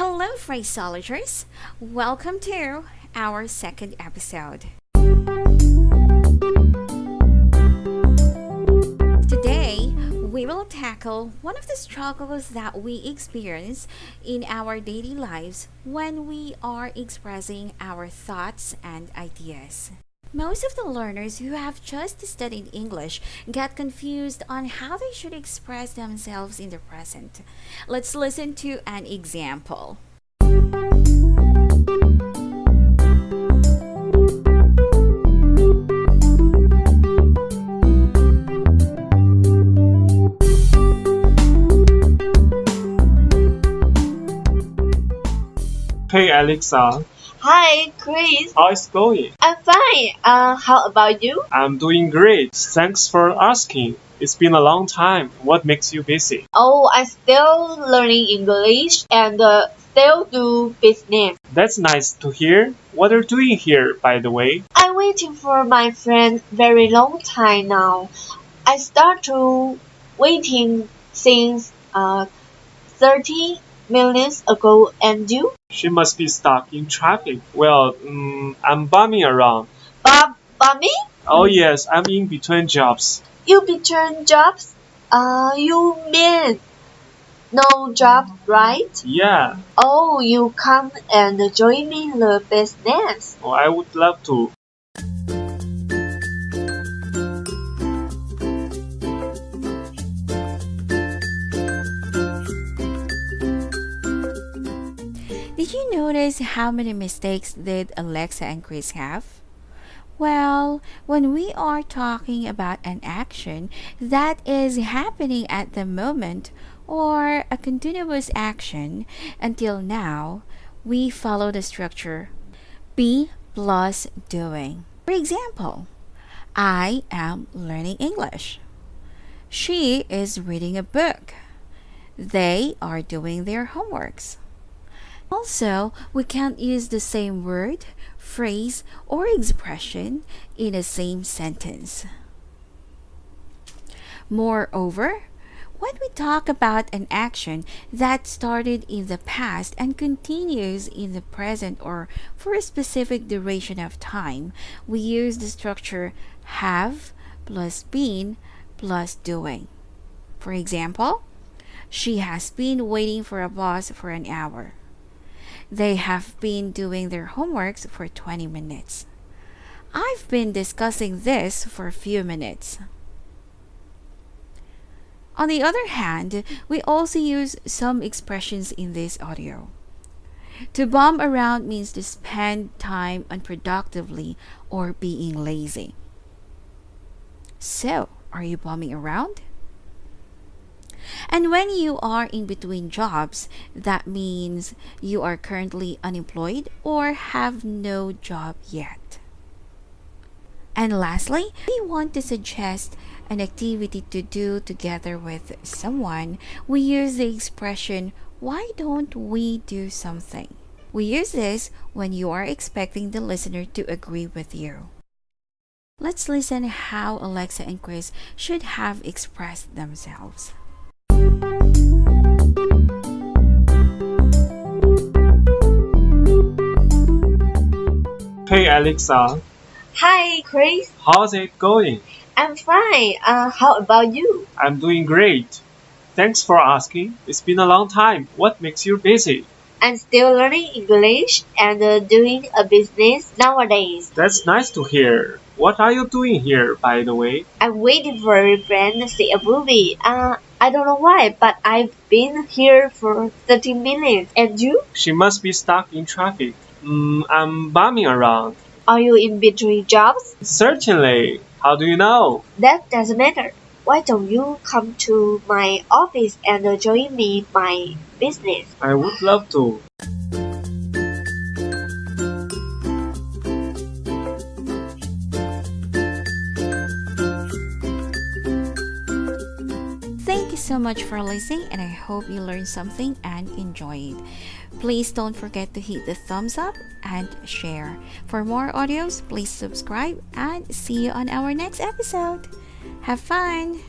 Hello, phraseologers! Welcome to our second episode. Today, we will tackle one of the struggles that we experience in our daily lives when we are expressing our thoughts and ideas. Most of the learners who have just studied English get confused on how they should express themselves in the present. Let's listen to an example. Hey Alexa, Hi, Chris. how is it going? I'm fine. Uh, how about you? I'm doing great. Thanks for asking. It's been a long time. What makes you busy? Oh, I'm still learning English and uh, still do business. That's nice to hear. What are you doing here, by the way? I'm waiting for my friend very long time now. I start to waiting since uh 30 minutes ago and you? She must be stuck in traffic. Well, mm, I'm bumming around. Bob, Bobby? Oh yes, I'm in between jobs. You between jobs? Uh, you mean no job, right? Yeah, Oh, you come and join me in the business. oh, I would love to. Notice how many mistakes did Alexa and Chris have? Well, when we are talking about an action that is happening at the moment or a continuous action until now, we follow the structure be plus doing. For example, I am learning English. She is reading a book. They are doing their homeworks. Also, we can't use the same word, phrase, or expression in the same sentence. Moreover, when we talk about an action that started in the past and continues in the present or for a specific duration of time, we use the structure have plus been plus doing. For example, she has been waiting for a bus for an hour. They have been doing their homeworks for 20 minutes. I've been discussing this for a few minutes. On the other hand, we also use some expressions in this audio. To bum around means to spend time unproductively or being lazy. So, are you bumming around? And when you are in between jobs, that means you are currently unemployed or have no job yet. And lastly, we want to suggest an activity to do together with someone. We use the expression, why don't we do something? We use this when you are expecting the listener to agree with you. Let's listen how Alexa and Chris should have expressed themselves. Hey Alexa, Hi, Chris. how's it going? I'm fine. Uh, how about you? I'm doing great. Thanks for asking. It's been a long time. What makes you busy? I'm still learning English and uh, doing a business nowadays. That's nice to hear. What are you doing here, by the way? I'm waiting for a friend to see a movie. Uh, I don't know why, but I've been here for 30 minutes. And you? She must be stuck in traffic. Mm, I'm bumming around. Are you in between jobs? Certainly. How do you know? That doesn't matter. Why don't you come to my office and join me my business? I would love to. Thank you so much for listening, and I hope you learned something and enjoy it. Please don't forget to hit the thumbs up and share. For more audios, please subscribe and see you on our next episode. Have fun!